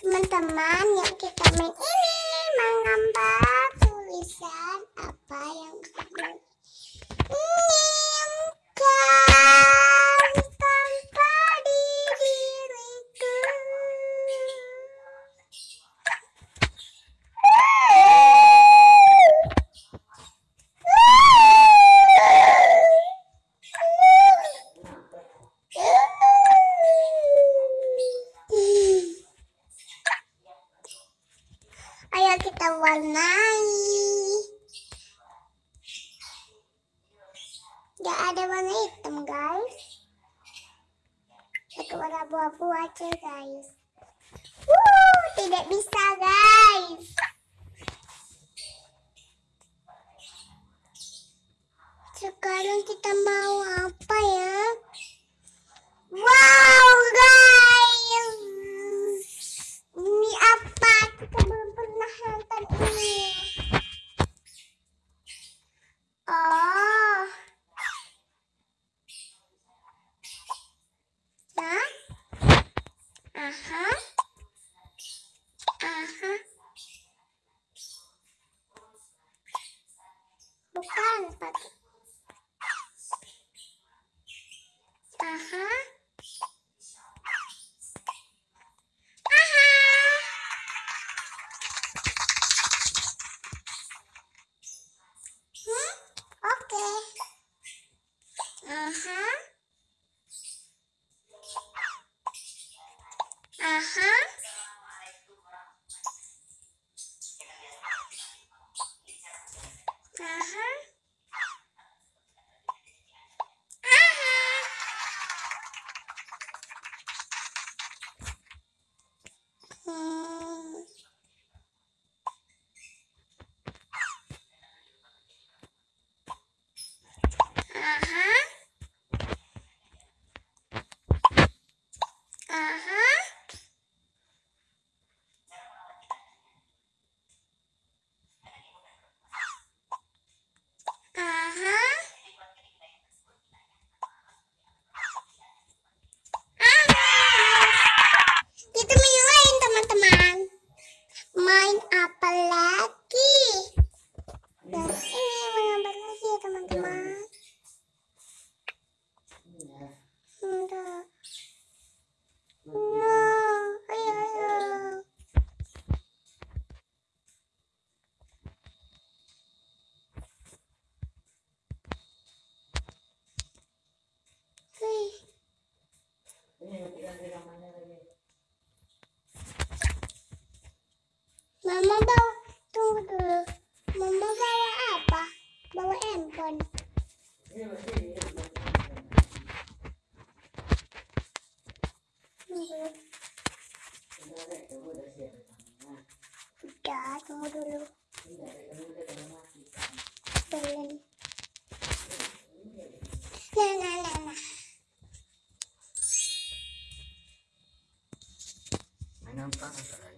Teman-teman, yuk kita main ini menggambar tulisan apa yang kamu warnai. Gak ada warna hitam guys. Pakai warna abu-abu aja guys. Wuh, tidak bisa guys. Sekarang kita mau apa Uh-huh. Uh-huh. uh-huh. Скажи Mama bawa, tunggu dulu. Mama bawa apa? Bawa handphone. Udah, tunggu dulu. Yang.